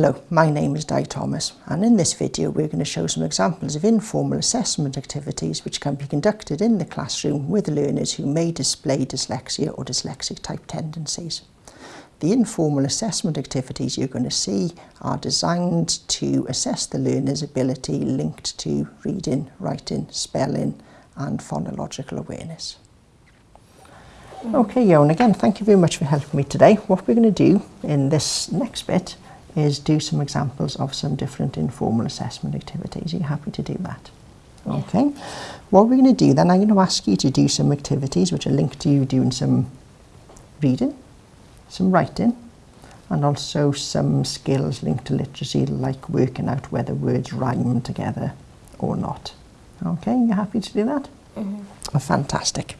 Hello, my name is Di Thomas and in this video we're going to show some examples of informal assessment activities which can be conducted in the classroom with learners who may display dyslexia or dyslexic type tendencies. The informal assessment activities you're going to see are designed to assess the learner's ability linked to reading, writing, spelling and phonological awareness. Okay, Johan, again, thank you very much for helping me today. What we're going to do in this next bit is do some examples of some different informal assessment activities. Are you happy to do that? Yeah. Okay. What we're going to do then, I'm going to ask you to do some activities which are linked to you doing some reading, some writing and also some skills linked to literacy like working out whether words rhyme together or not. Okay, you happy to do that? Mm -hmm. oh, fantastic.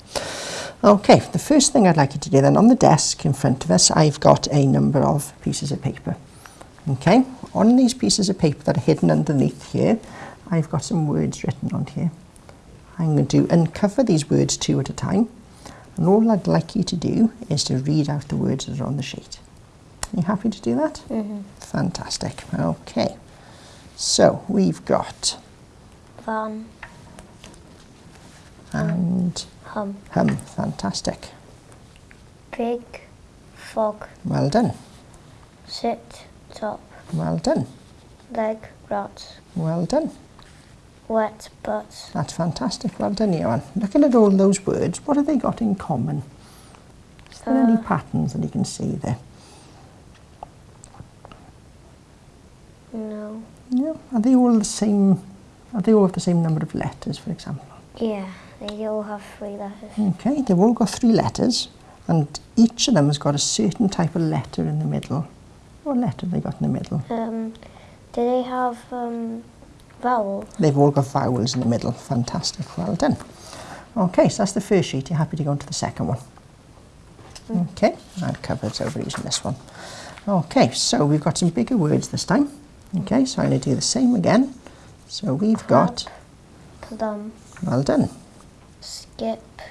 Okay, the first thing I'd like you to do then on the desk in front of us I've got a number of pieces of paper. Okay, on these pieces of paper that are hidden underneath here I've got some words written on here. I'm going to uncover these words two at a time and all I'd like you to do is to read out the words that are on the sheet. Are you happy to do that? Mm -hmm. Fantastic. Okay. So we've got van and hum. Hum. Fantastic. Big fog. Well done. Sit top. Well done. Leg rot. Well done wet butts. That's fantastic. Well done, Johan. Looking at all those words, what have they got in common? Is there uh, any patterns that you can see there? No. No. Are they all the same? Are they all have the same number of letters, for example? Yeah, they all have three letters. Okay, they've all got three letters, and each of them has got a certain type of letter in the middle. What letter have they got in the middle? Um, do they have um, vowels? They've all got vowels in the middle. Fantastic. Well done. Okay, so that's the first sheet. You're happy to go on to the second one? Mm. Okay, I've covered over using this one. Okay, so we've got some bigger words this time. Okay, so I'm going to do the same again. So we've got... Plum. Well done. Skip.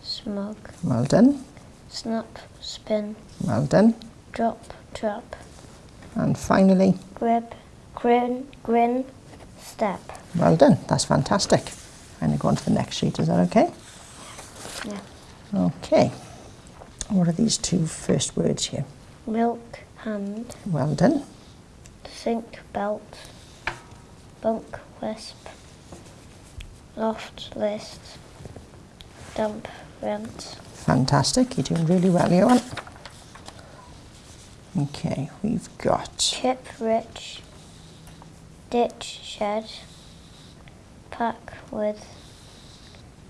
Smug. Well done. Snap. Spin. Well done. Drop. Trap. And finally... Grip. Grin. Grin step. Well done, that's fantastic. I'm going to go on to the next sheet, is that okay? Yeah. Okay. What are these two first words here? Milk hand. Well done. Sink belt. Bunk wisp. Loft list. Dump rent. Fantastic, you're doing really well, Johan. Okay, we've got... Chip rich ditch shed, pack with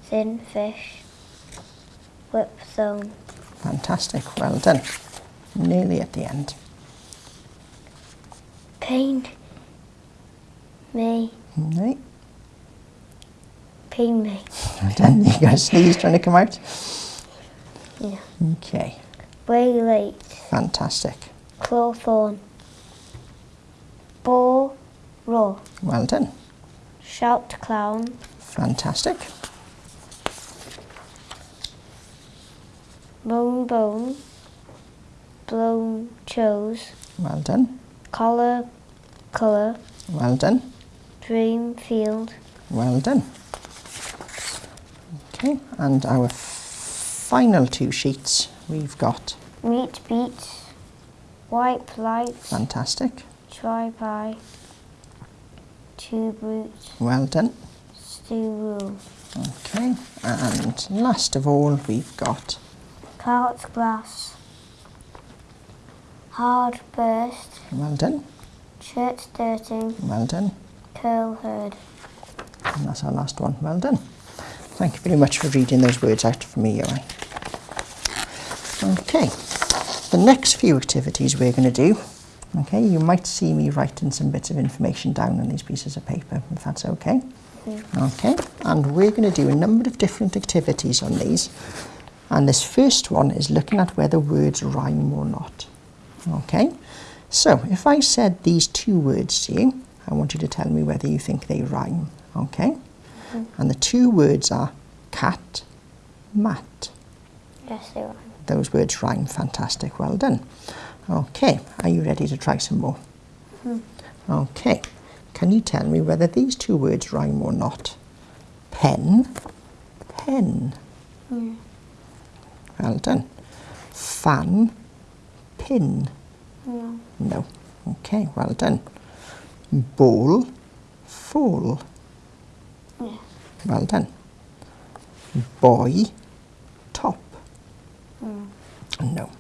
thin fish, whip zone. Fantastic, well done. Nearly at the end. Pain me. No. Pain me. Well done. You got a sneeze trying to come out? Yeah. Okay. Way late. Fantastic. Clawthorn. Ball Roar. Well done. Shout clown. Fantastic. Bone bone. Blown chose. Well done. Collar colour. Well done. Dream field. Well done. Okay, and our final two sheets we've got. Meat beat. Wipe light. Fantastic. Try pie. Two brutes. Well done. Stew rule. Okay, and last of all we've got... Cart glass. Hard burst. Well done. Shirt dirting. Well done. Curl herd. And that's our last one. Well done. Thank you very much for reading those words out for me, Johan. Okay, the next few activities we're going to do Okay, you might see me writing some bits of information down on these pieces of paper, if that's okay. Mm. Okay, and we're going to do a number of different activities on these. And this first one is looking at whether words rhyme or not. Okay, so if I said these two words to you, I want you to tell me whether you think they rhyme. Okay, mm. and the two words are cat, mat. Yes, they rhyme. Those words rhyme. Fantastic. Well done. Okay, are you ready to try some more? Hmm. Okay. Can you tell me whether these two words rhyme or not? Pen, pen. Yeah. Well done. Fan, pin. No. No. Okay, well done. Ball, fall. Yes. Well done. Boy. No.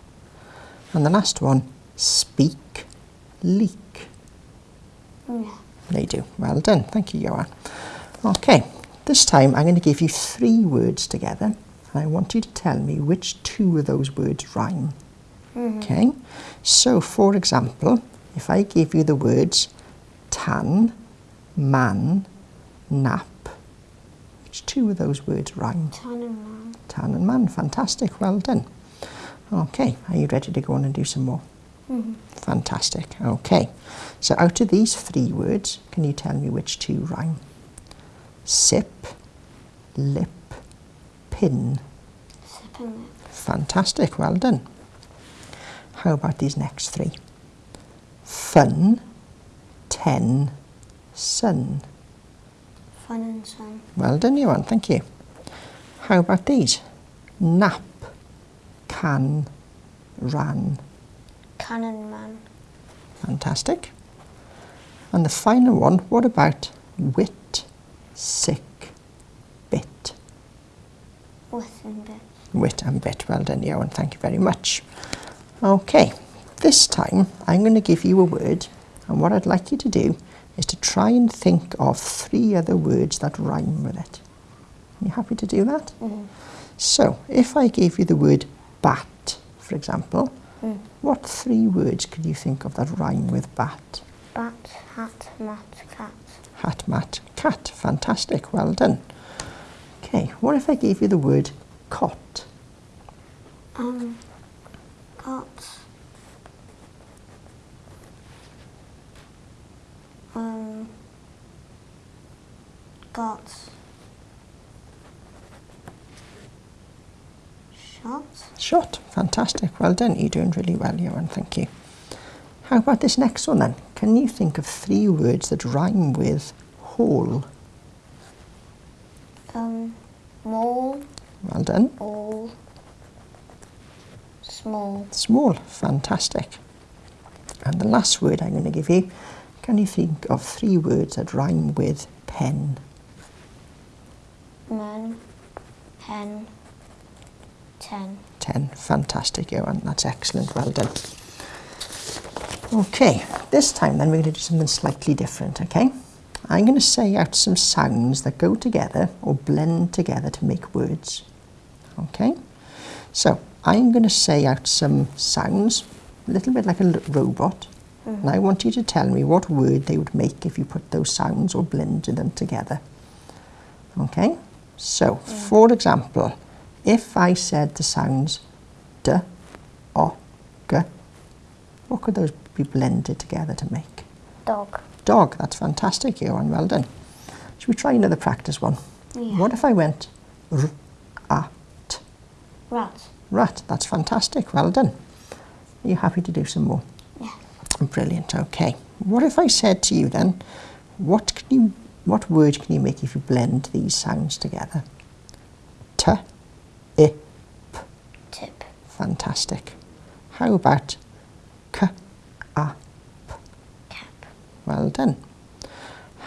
And the last one, speak, leak. Yes. They do. Well done. Thank you, Johan. Okay, this time I'm going to give you three words together and I want you to tell me which two of those words rhyme. Mm-hmm. Okay, so for example, if I give you the words tan, man, nap, two of those words rhyme? Tan and man. Tan and man, fantastic, well done. Okay, are you ready to go on and do some more? Mhm. Fantastic, okay. So out of these three words, can you tell me which two rhyme? Sip, lip, pin. Sipping lip. Fantastic, well done. How about these next three? Fun, ten, sun. Fun and sun. Well done, Johan, thank you. How about these? Nap, can, ran. Cannon man. Fantastic. And the final one, what about wit, sick, bit? With and bit. Wit and bit. Well done, Johan. Thank you very much. Okay, this time I'm going to give you a word, and what I'd like you to do is to try and think of three other words that rhyme with it. Are you happy to do that? So, if I gave you the word bat, for example, what three words could you think of that rhyme with bat? Bat, hat, mat, cat. Hat, mat, cat. Fantastic. Well done. Okay, what if I gave you the word cot? Um, got. Um, got. Shot. Shot. Fantastic. Well done. You're doing really well, Johan. Thank you. How about this next one then? Can you think of three words that rhyme with whole? Um, mole, Well done. all, small. Small. Fantastic. And the last word I'm going to give you, can you think of three words that rhyme with pen? 10. 10. Fantastic, Johan. That's excellent. Well done. Okay, this time then we're going to do something slightly different, okay? I'm going to say out some sounds that go together or blend together to make words, okay? So, I'm going to say out some sounds, a little bit like a robot, mm-hmm. and I want you to tell me what word they would make if you put those sounds or blended them together, okay? So, for example, if I said the sounds d, o, g, what could those be blended together to make? Dog. Dog, that's fantastic, Johan, well done. Should we try another practice one? Yeah. What if I went r, a, t, Rat. rat? That's fantastic, well done. Are you happy to do some more? Yeah. Brilliant, okay. What if I said to you then, what can you, what word can you make if you blend these sounds together? T. fantastic. How about k, a, Cap. well done.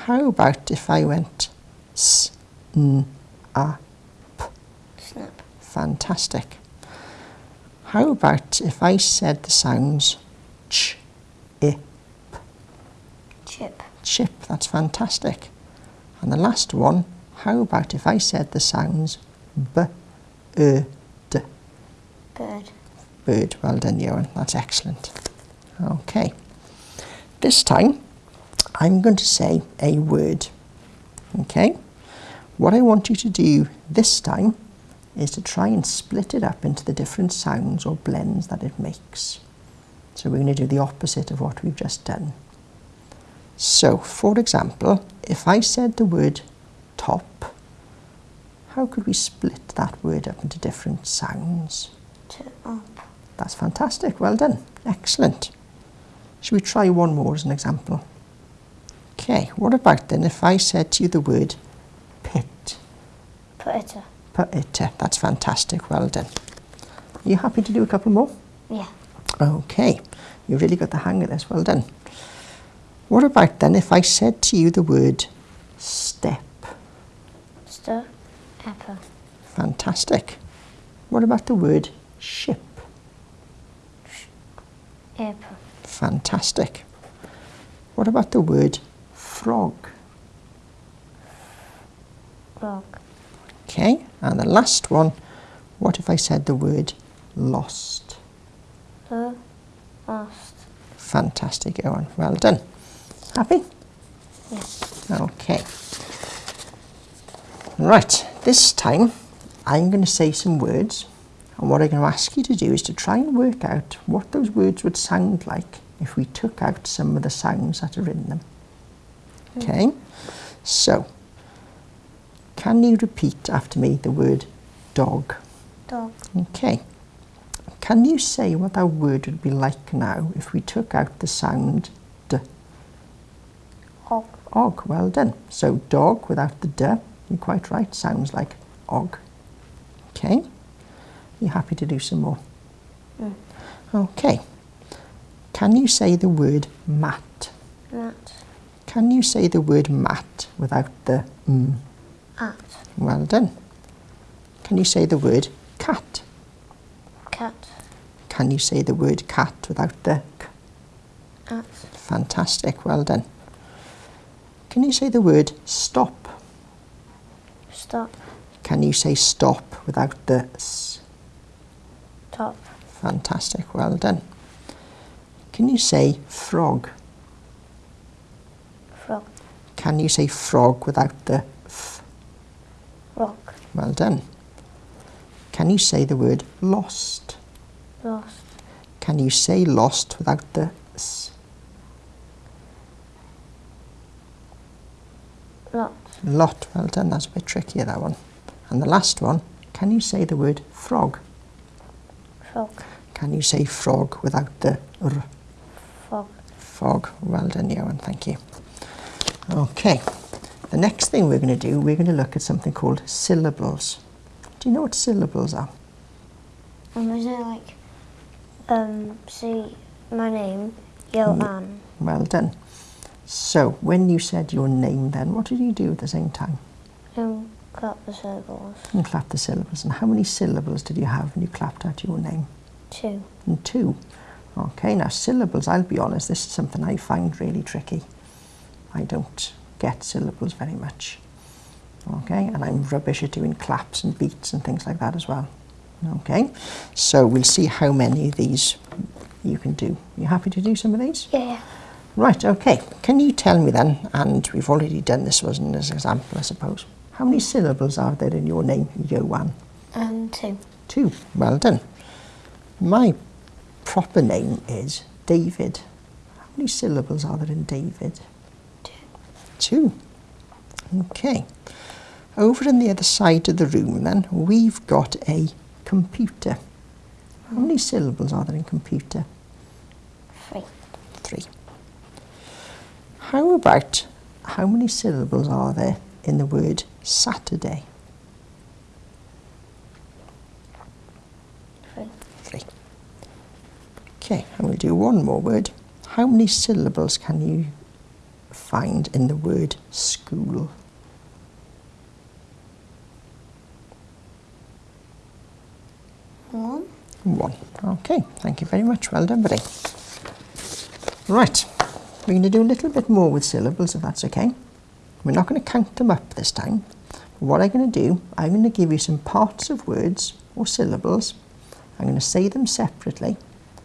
How about if I went s, n, a, Snap. fantastic. How about if I said the sounds ch, i, Chip. chip, that's fantastic. And the last one, how about if I said the sounds b, e. Well done, Johan, that's excellent. Okay. This time, I'm going to say a word. Okay? What I want you to do this time is to try and split it up into the different sounds or blends that it makes. So we're going to do the opposite of what we've just done. So, for example, if I said the word top, how could we split that word up into different sounds? To up. That's fantastic. Well done. Excellent. Should we try one more as an example? Okay, what about then if I said to you the word pit? Potato. Pit. That's fantastic. Well done. Are you happy to do a couple more? Yeah. Okay, you really got the hang of this. Well done. What about then if I said to you the word step? Stir. Apple. Fantastic. What about the word ship? Apple. Fantastic. What about the word frog? Frog. Okay, and the last one, what if I said the word lost? The. Lost. Fantastic, Owen. Well done. Happy? Yes. Okay. Right, this time I'm going to say some words, and what I'm going to ask you to do is to try and work out what those words would sound like if we took out some of the sounds that are in them. Okay? So, can you repeat after me the word dog? Dog. Okay. Can you say what that word would be like now if we took out the sound d? Og. Og, well done. So dog without the d, you're quite right, sounds like og. Okay. You happy to do some more? Mm. Okay. Can you say the word mat? Mat. Can you say the word mat without the mm? At. Well done. Can you say the word cat? Cat. Can you say the word cat without the k? At. Fantastic, well done. Can you say the word stop? Stop. Can you say stop without the s? Top. Fantastic, well done. Can you say frog? Frog. Can you say frog without the f? Rock. Well done. Can you say the word lost? Lost. Can you say lost without the s? Lot. Lot, well done, that's a bit trickier that one. And the last one, can you say the word frog? Frog. Can you say frog without the r? Frog. Frog, well done, Johan, thank you. Okay, the next thing we're going to do, we're going to look at something called syllables. Do you know what syllables are? Um, is it like, um, say my name, Johan. Well done. So, when you said your name then, what did you do at the same time? Um, clap the syllables. You clapped the syllables. And how many syllables did you have when you clapped out your name? Two. And two. Okay, now syllables, I'll be honest, this is something I find really tricky. I don't get syllables very much. Okay, and I'm rubbish at doing claps and beats and things like that as well. Okay, so we'll see how many of these you can do. You happy to do some of these? Yeah. Right, okay. Can you tell me then, and we've already done this wasn't as an example, I suppose, how many syllables are there in your name, Johan? Um, two. Two. Well done. My proper name is David. How many syllables are there in David? Two. Two. Okay. Over on the other side of the room then, we've got a computer. How many syllables are there in computer? Three. Three. How about how many syllables are there in the word Saturday? Three. Three. Okay, and we'll do one more word. How many syllables can you find in the word school? One. One. Okay, thank you very much. Well done, buddy. Right, we're going to do a little bit more with syllables, if that's okay. We're not going to count them up this time. What I'm going to do, I'm going to give you some parts of words or syllables. I'm going to say them separately,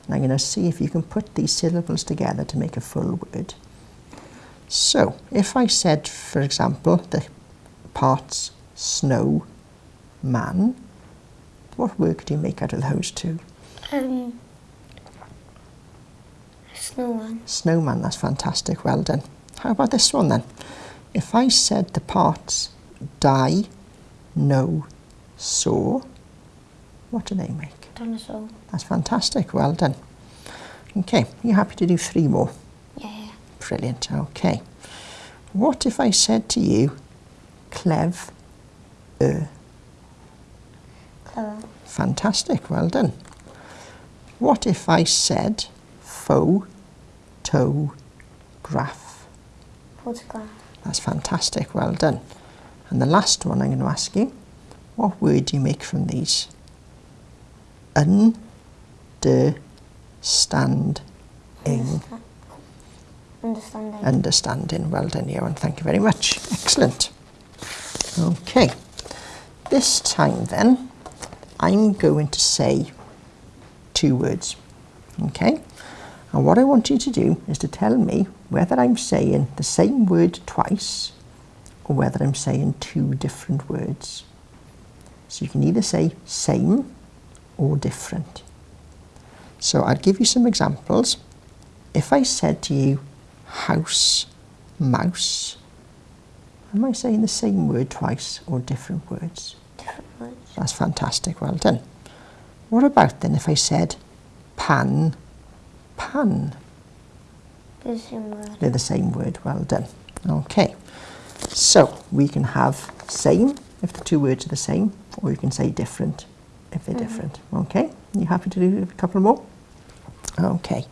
and I'm going to see if you can put these syllables together to make a full word. So, if I said, for example, the parts snow, man, what word could you make out of those two? Um, snowman. Snowman, that's fantastic, well done. How about this one then? If I said the parts die, no, saw, what do they make? Dinosaur. That's fantastic, well done. Okay, you happy to do three more? Yeah. Brilliant, okay. What if I said to you, clev, er? Clever. Fantastic, well done. What if I said pho, toe, graph? Photograph. That's fantastic, well done. And the last one I'm going to ask you, what word do you make from these? Un, de, stand, ing. Understanding. Understanding. Well done, Johan. Thank you very much. Excellent. Okay. This time then, I'm going to say two words. Okay? And what I want you to do is to tell me whether I'm saying the same word twice or whether I'm saying two different words. So you can either say same or different. So I'll give you some examples. If I said to you house, mouse, am I saying the same word twice or different words? Different words. That's fantastic, well done. What about then if I said pan, pan? The same word. They're the same word, well done. Okay, so we can have same if the two words are the same, or you can say different if they're different. Okay, you happy to do a couple more? Okay.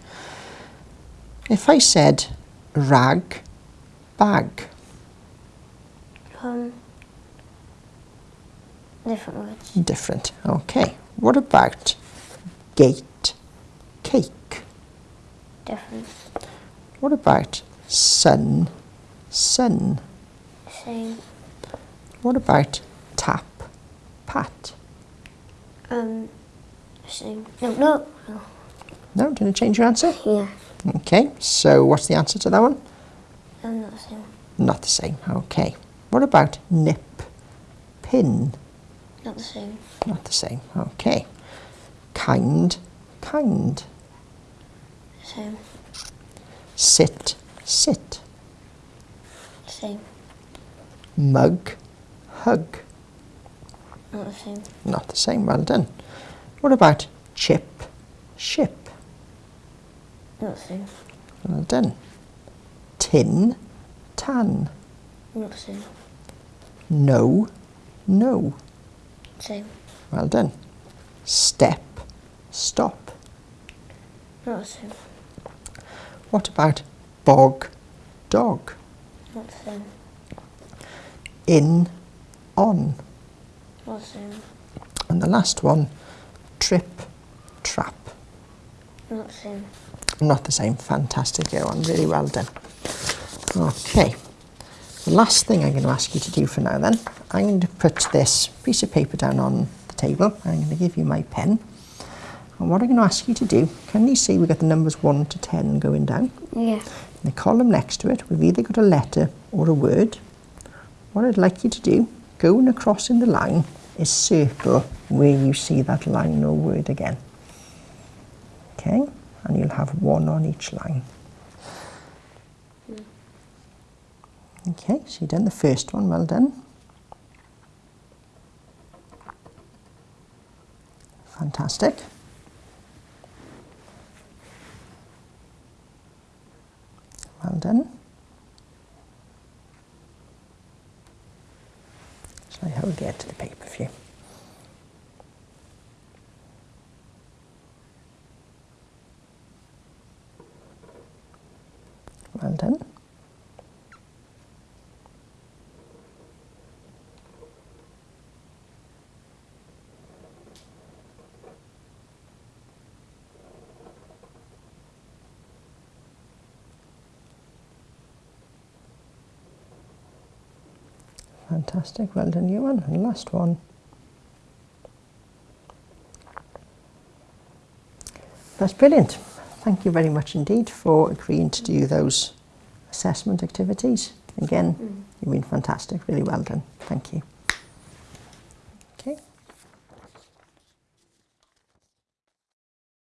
If I said rag, bag, Um. Different words. different. Okay. What about gate, cake? Different. What about sun, sun? Same. What about tap, pat? Um. Same. No, no. no. No, want to change your answer? Yeah. Okay, so what's the answer to that one? Um, not the same. Not the same. Okay. What about nip, pin? Not the same. Not the same. Okay. Kind, kind. Same. Sit, sit. Same. Mug, hug. Not the same. Not the same. Well done. What about chip, ship? Not the same. Well done. Tin, tan. Not the same. No, no. Same. Well done. Step, stop. Not the same. What about bog, dog? Not the same. In, on. Not the same. And the last one, trip, trap. Not the same. Not the same. Fantastic, Johan. Really well done. Okay. The last thing I'm going to ask you to do for now then, I'm going to put this piece of paper down on the table. I'm going to give you my pen. And what I'm going to ask you to do, can you see we've got the numbers 1 to 10 going down? Yeah. In the column next to it, we've either got a letter or a word. What I'd like you to do, going across in the line, is circle where you see that line or word again. Okay, and you'll have one on each line. Okay, so you've done the first one, well done. Fantastic. Well done. I hold the for? Well done. Fantastic, well done you one. And last one. That's brilliant. Thank you very much indeed for agreeing to do those assessment activities. Again, mm. you've been fantastic, really well done. Thank you.